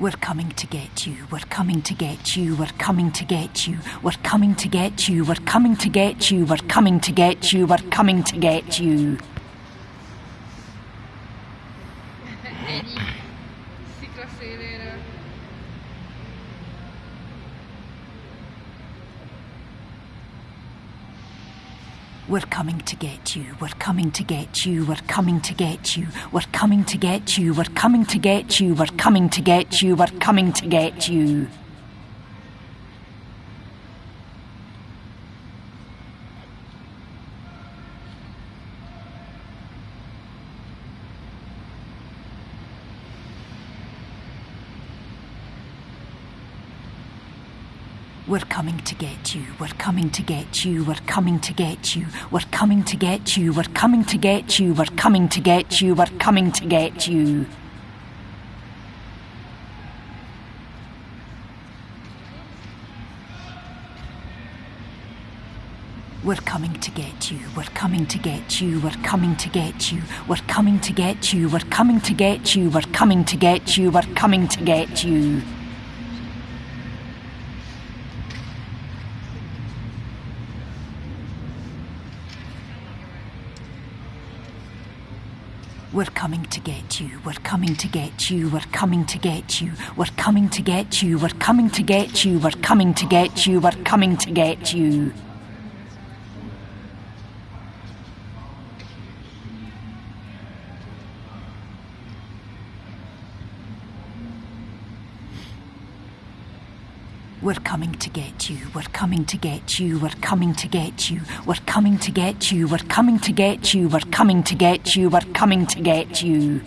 We're coming to get you. We're coming to get you. We're coming to get you. We're coming to get you. We're coming to get you. We're coming to get you. We're coming to get you. We're coming to get you. We're coming to get you. We're coming to get you. We're coming to get you. We're coming to get you. We're coming to get you. We're coming to get you. We're coming to get you, we're coming to get you, we're coming to get you, we're coming to get you, we're coming to get you, we're coming to get you, we're coming to get you. We're coming to get you, we're coming to get you, we're coming to get you, we're coming to get you, we're coming to get you, we're coming to get you, we're coming to get you. We're coming to get you. We're coming to get you. We're coming to get you. We're coming to get you. We're coming to get you. We're coming to get you. We're coming to get you. We're coming to get you. We're coming to get you. We're coming to get you. We're coming to get you. We're coming to get you. We're coming to get you. We're coming to get you.